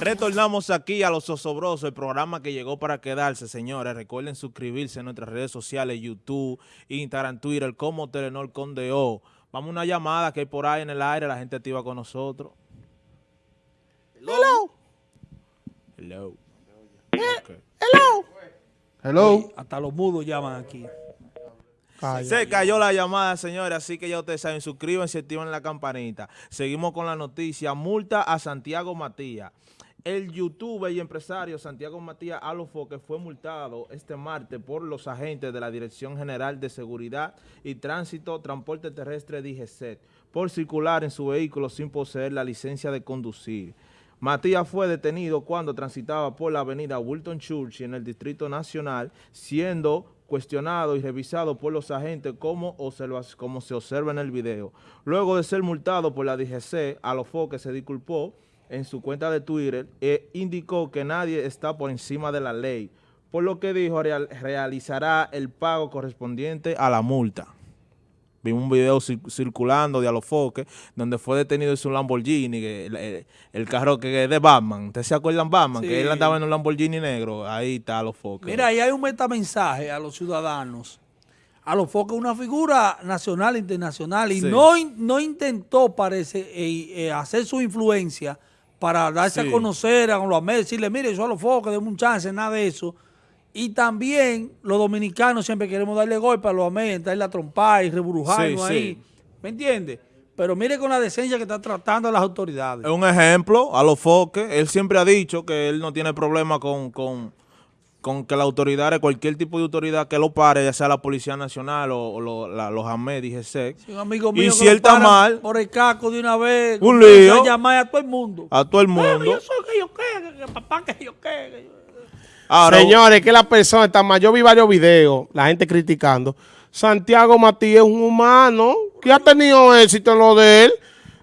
Retornamos aquí a Los Osobrosos, el programa que llegó para quedarse, señores. Recuerden suscribirse en nuestras redes sociales, YouTube, Instagram, Twitter, como Telenor Condeo. Vamos a una llamada que hay por ahí en el aire, la gente activa con nosotros. Hello. Hello. Ok. Hello. Hello. Hasta los mudos llaman aquí. Calla. Se cayó la llamada, señores, así que ya ustedes saben, suscríbanse y activen la campanita. Seguimos con la noticia. Multa a Santiago Matías. El youtuber y empresario Santiago Matías Alofoque fue multado este martes por los agentes de la Dirección General de Seguridad y Tránsito Transporte Terrestre DGCET por circular en su vehículo sin poseer la licencia de conducir. Matías fue detenido cuando transitaba por la avenida Wilton Church en el Distrito Nacional, siendo cuestionado y revisado por los agentes como, observa- como se observa en el video. Luego de ser multado por la DGC, Alofoque se disculpó en su cuenta de Twitter e indicó que nadie está por encima de la ley, por lo que dijo real- realizará el pago correspondiente a la multa. Vimos un video cir- circulando de Alofoque, donde fue detenido en su Lamborghini, que el, carro que es de Batman. ¿Ustedes se acuerdan Batman? Sí. Que él andaba en un Lamborghini negro. Ahí está Alofoque. Mira, ahí hay un metamensaje a los ciudadanos. A los focos una figura nacional e internacional y Sí. no, no intentó, parece, eh, eh, hacer su influencia para darse Sí. a conocer a los medios, decirle, mire, yo a los focos, denme un chance, nada de eso. Y también los dominicanos siempre queremos darle golpe a los darle la trompa y reburujarnos Sí, ahí. sí. ¿Me entiendes? Pero mire con la decencia que están tratando las autoridades. Es un ejemplo, Alofoque. Él siempre ha dicho que él no tiene problema con, con, con que la autoridad, cualquier tipo de autoridad que lo pare, ya sea la Policía Nacional o, o lo- la- los AMED y GSEC. Si un amigo Y mío si que lo él está mal- por el caco de una vez, Un lío. a llamar a todo el mundo. a todo el mundo. yo soy que yo que, que papá que yo qué. que yo- Ahora, Señores, que la persona está mal. Yo vi varios videos, la gente criticando. Santiago Matías es un humano que ha tenido éxito en lo de él.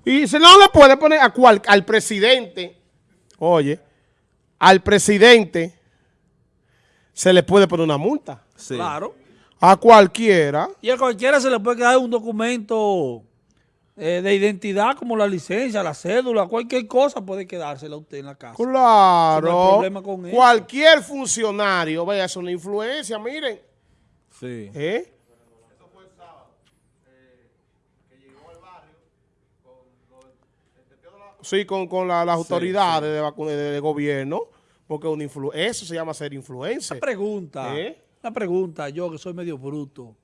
Y se no le puede poner a cual, al presidente. Oye, al presidente se le puede poner una multa. sí. Claro. A cualquiera. Y a cualquiera se le puede quedar un documento eh, de identidad como la licencia, la cédula, cualquier cosa puede quedársela a usted en la casa. Claro. No hay problema con eso. Cualquier funcionario, vaya, es una influencia, miren. Sí. ¿Eh? Sí, con, con la- las autoridades De, de- de gobierno, porque una influ- eso se llama ser influencer. Una pregunta, ¿Eh? una pregunta, yo que soy medio bruto.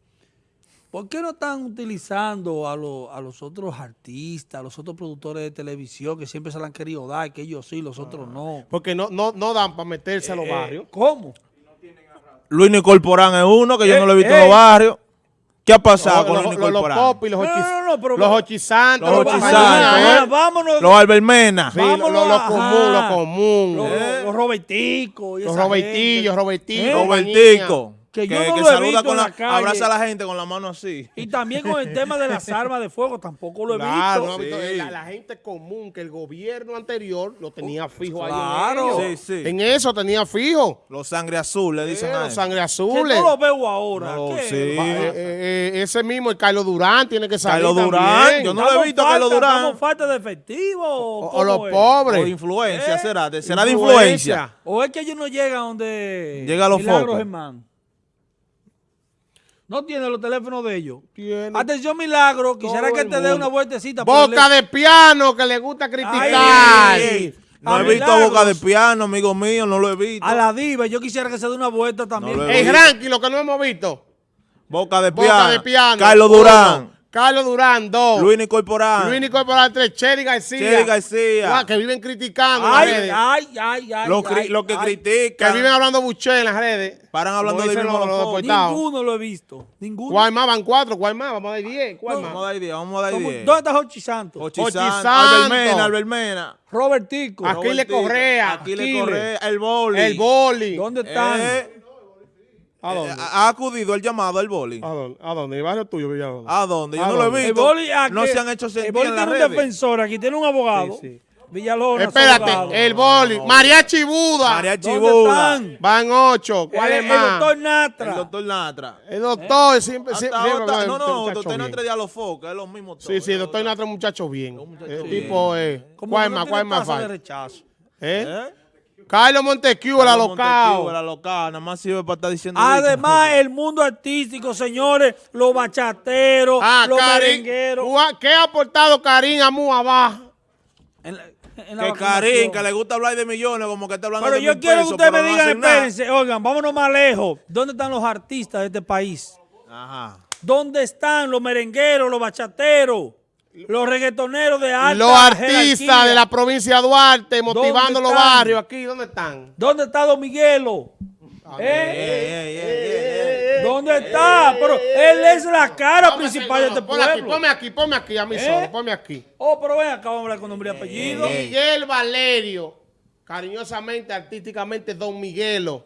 ¿Por qué no están utilizando a, los- a los otros artistas, a los otros productores de televisión que siempre se la han querido dar, que ellos sí, los otros no? Porque no, no, no dan para meterse a los Eh, barrios. ¿Cómo? Luis Corporán es uno que yo Eh, no lo he visto en eh. los barrios. ¿Qué ha pasado con los, Luis los, los pop y los No, no, ochis- no, no, pero- los ochisantes, Los los Ajá, ochisantes, compañías, ajá, ¿eh? vámonos. Los Albermena. Sí, lo, lo- lo Vámonos, común, ajá. lo común. Los, ¿eh? los Roberticos Los Robertillos, ¿Eh? Robertico. Que Que, yo no que lo he saluda visto con en la, la calle. abraza a la gente con la mano así. Y también con el tema de las armas de fuego, tampoco lo he Claro, visto. no, Sí. la, la gente común que el gobierno anterior lo tenía fijo ahí claro. en. Sí, sí. En eso tenía fijo. Los sangre azul le dicen Eh, a los sangre Que azules. no lo veo ahora. No, ¿Qué? sí. Va, eh, eh, eh, ese mismo, el Carlos Durán, tiene que salir Carlos Durán, también. yo no lo he ¿Estamos visto a falta- Carlos Durán. ¿Estamos falta de efectivo? o, ¿Cómo o los es? O pobres. influencia, ¿Eh? será. de- será de influencia. ¿O es que ellos no llegan donde Llega a los Milagros focos. No tiene los teléfonos de ellos. Tiene Atención, Milagro. Quisiera todo que el te dé una vueltecita. Boca de piano que le gusta criticar. Ay, Ey, No A he visto boca de piano, amigo mío, no lo he visto. A la diva. Yo quisiera que se dé una vuelta también. No El ranking, lo que no hemos visto. Boca de Boca piano. de piano. Carlos. Durán. Carlos Durán, dos. Luis Corporán. Luis Nicolás, tres. Cheri García. Cheri García. Guau, que viven criticando en las Ay, redes. ay, ay, ay. Los, cri- ay, los que ay. Que critican. viven hablando buché en las redes. Paran hablando de los- los. Ninguno lo he visto. Ninguno. ¿Cuál más? Van cuatro. ¿Cuál más? Vamos a dar diez. ¿Cuál Vamos a más? dar 10, vamos a dar ¿Cómo- 10. ¿Dónde está Jochi Santos? Ochi Ochi Santos. Albermena, Albermena. Robertico. Aquí le Robertico, Correa. Aquí le Aquiles. Correa. El boli. El boli. ¿Dónde están? Eh, ¿A eh, dónde? ha acudido el llamado al boli. ¿A dónde? ¿A dónde? ¿El barrio tuyo, Villalobos? ¿A dónde? Yo ¿A no lo he visto. El boli, aquí- no se han hecho El sentir boli en las tiene un redes. defensor aquí, tiene un abogado. Sí, sí. Villalona. Espérate, abogado. el boli. Mariachi Buda. Mariachi ¿Dónde Buda. están? Van ocho. ¿Cuál Eh, es el más? doctor Natra. El doctor Natra. El doctor siempre, Hasta siempre, siempre el no, no, muchacho doctor. Natra dialogó, que es lo mismo todo. Sí, sí, el doctor Natra es un muchacho bien. Un muchacho El bien. tipo es. ¿Cuál es no más? ¿Cuál es más rechazo. ¿Eh? Carlos Montesquieu, alocado. Montesquieu, El alocado, nada más sirve para estar diciendo. Además, el mundo artístico, señores, los bachateros, Ah, los merengueros. ¿Qué ha aportado Karim a Muabá? En la- en la Que. Karim, que le gusta hablar de millones, como que está hablando Pero de yo mil quiero que ustedes me pero no digan, espérense, oigan, vámonos más lejos. ¿Dónde están los artistas de este país? Ajá. ¿Dónde están los merengueros, los bachateros, los reggaetoneros de alta Los artistas jerarquía? de la provincia de Duarte motivando los barrios aquí, ¿dónde están? ¿Dónde está Don Miguelo? Ey, ¿Eh? ¿Dónde está? Pero él es la cara Póngase, principal de no, este ponme aquí, pueblo. ponme aquí, ponme aquí, a mí ¿Eh? solo, ponme aquí. Oh, pero ven acá, vamos a hablar con nombre y apellido. Miguel Valerio, cariñosamente, artísticamente, Don Miguelo.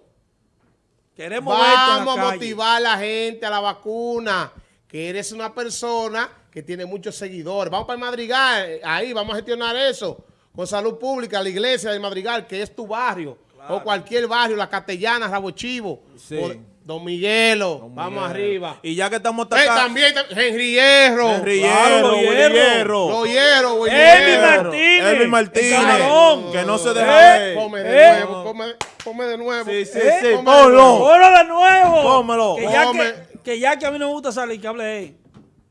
Queremos Vamos a motivar a la gente a la vacuna, que eres una persona que tiene muchos seguidores. Vamos para el Madrigal, eh, ahí vamos a gestionar eso con salud pública, la iglesia del Madrigal, que es tu barrio, o cualquier barrio, la Castellana, Rabo Chivo, Sí. o Don Miguelo, Don vamos Miguel. arriba. Y ya que estamos Eh, atacando. también Henry Hierro, Henry Claro, Hierro, Hierro. Hierro. Martínez. Elvis Martínez. El. Que no se deja Eh, ver. Ponme de ¿Eh? nuevo, ponme, ponme de nuevo. Sí, sí, ¿Eh? sí. Ponlo. Ponlo de nuevo. Pónmelo. Que que, que ya que a mí no me gusta salir, que hable él.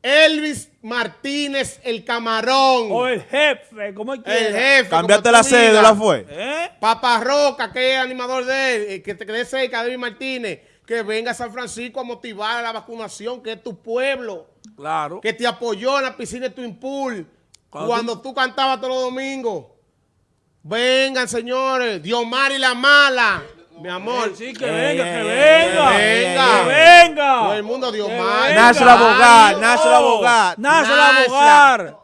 Elvis Martínez, el camarón. O el jefe, como él quiera. el jefe. Cambiaste la cédula, fue. ¿Eh? Papa Roca, que es animador de él, eh, que te quede cerca de Elvis Martínez, que venga a San Francisco a motivar a la vacunación, que es tu pueblo, Claro. que te apoyó en la piscina de Twin Pool, Cuando cuando, tú... cantabas todos los domingos. Vengan, señores, Diomar y la mala, mi amor. Sí, que venga, que venga. Que ey, venga. Todo el mundo dio Que mal. venga. Nace el abogado, nace el abogado. Nace el Nace. abogado.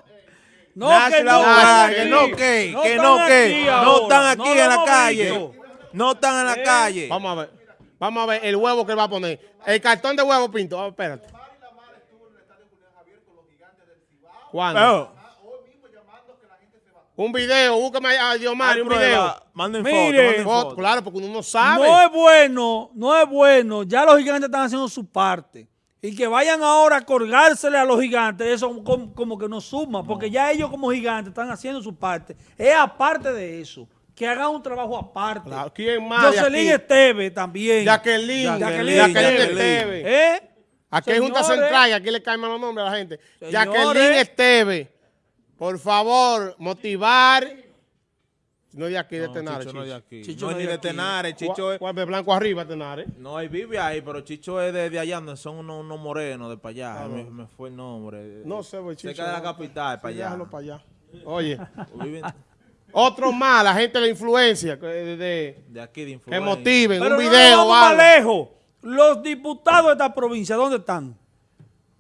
No, Nace que el no. que no que, que no que, no están aquí No en la calle. No están en la Eh. calle. Vamos a ver, vamos a ver el huevo que él va a poner. El cartón de huevo, Pinto, Ah, espérate. ¿Cuándo? Un video, búscame a Diomar, hay un video. Manden foto, Mire. manden Foto, foto. claro, porque uno no sabe. No es bueno, no es bueno. Ya los gigantes están haciendo su parte. Y que vayan ahora a colgársele a los gigantes, eso como, como que no suma, porque ya ellos como gigantes están haciendo su parte. Es aparte de eso, que hagan un trabajo aparte. Claro, ¿Quién más? Jocelyn? Esteve también. Jacqueline. Jacqueline Jacqueline Esteve. ¿Eh? Aquí hay Junta Central y aquí le caen malos nombres a la gente. Señores. Jacqueline Esteve. Por favor, motivar. No es de aquí, de No, Tenares. Chicho no es de Chicho. aquí. Chicho no no es ni de. Tenares, Chicho Chicho es... ¿Cuál de blanco arriba, Tenares? No, él vive ahí, pero Chicho es de, de allá, donde son unos, unos morenos de para allá. Me, me fue el nombre. No sé, güey, Chicho. Cerca de la no. capital, para allá. déjalo para allá. Oye, otro más, la gente de influencia, que, de, de- de aquí de que influencia. motiven, Pero un no video nos o vamos más lejos. Los diputados de esta provincia, ¿dónde están?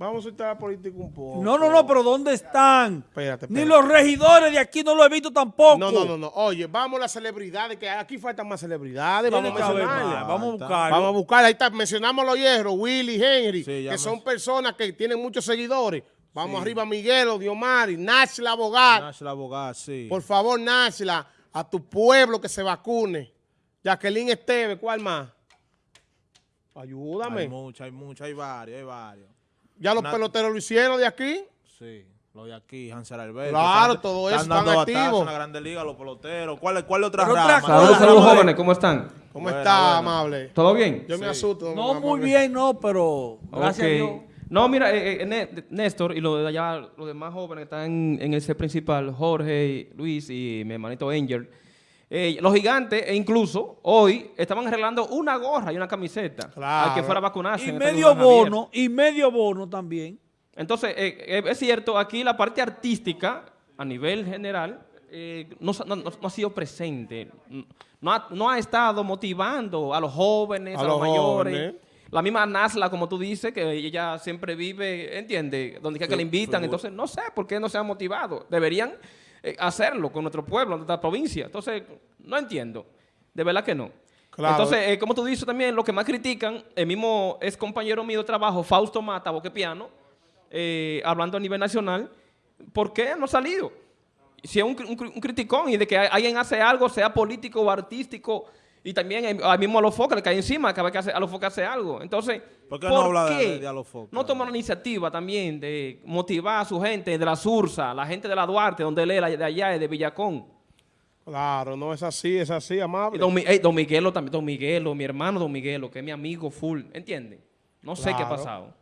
Vamos a estar político un poco. No, no, no, pero ¿dónde están? Espérate, Ni espérate. los regidores de aquí no lo he visto tampoco. No, no, no, no. Oye, vamos a las celebridades, que aquí faltan más celebridades. Vamos a mencionarlas. Vamos a buscar. Vamos a buscar, ahí está, mencionamos los hierros, Willy, Henry, Sí, que son personas que tienen muchos seguidores. Vamos arriba, Miguelo, Diomari, Nachla Abogado. Nash, la abogada, sí. Por favor, Nachla, a tu pueblo que se vacune. Jacqueline Esteve, ¿cuál más? Ayúdame. Hay muchos, hay muchos, hay varios, hay varios. Ya los peloteros lo hicieron de aquí. Sí, lo de aquí, Hansel Alberto. Claro, están- todo eso Están están dando activos. en la Grande Liga, los peloteros. ¿Cuál, cuál otra rama? cosa- Saludos, saludos Ramón. jóvenes, ¿cómo están? ¿Cómo Buena, está, amable? ¿Todo bien? Yo me asusto. No, muy bien, no, pero gracias a Dios. No, mira, eh, eh, Né- Néstor y los de allá, los demás jóvenes que están en ese principal, Jorge, Luis y mi hermanito Angel, eh, los gigantes, e incluso hoy, estaban arreglando una gorra y una camiseta Claro. al que fuera a vacunarse. Y este medio bono, y medio bono también. Entonces, eh, eh, es cierto, aquí la parte artística, a nivel general, eh, no, ha sido presente. No ha, no ha estado motivando a los jóvenes, A a, los, los mayores. jóvenes. La misma Nasla, como tú dices, que ella siempre vive, entiende, donde quiera que la invitan. Entonces, no sé por qué no se han motivado. Deberían eh, hacerlo con nuestro pueblo, nuestra provincia. Entonces, no entiendo. De verdad que no. Claro. Entonces, eh, como tú dices también, lo que más critican, el mismo es compañero mío de trabajo, Fausto Mata, Boquepiano, eh, hablando a nivel nacional, ¿por qué no ha salido? si es un, un un criticón y de que alguien hace algo, sea político o artístico, y también al mismo Alofoque le cae encima cada vez que hace, Alofoque hace algo. Entonces, ¿Por qué no habla de- qué de-? No toma una iniciativa también de motivar a su gente de la Sursa, la gente de la Duarte, donde él es, de allá, de Villacón. Claro, no es así, es así, amable. Don, don Miguelo también, Don Miguelo, mi hermano Don Miguelo, que es mi amigo full, ¿entiendes? No sé qué ha pasado.